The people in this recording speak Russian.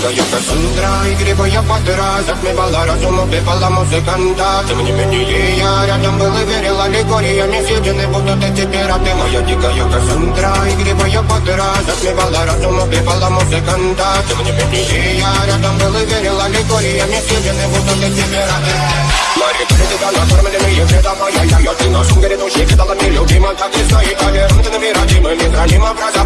Я как Сундра и грибы я под раз Отмевала разум, убивала музыканта Тем не менее я рядом был и верил Аллегория не съедены будут эти пираты Моя дикая Кассандра и грибы я под раз Отмевала разум, убивала музыканта Тем не менее я рядом был и верил Аллегория не съедены будут эти пираты Мари, критика, накормленные ведомо Я, я, я, ты на сунгере души кидала мне любима Так и стоит, а ты на мира, мы не храним образа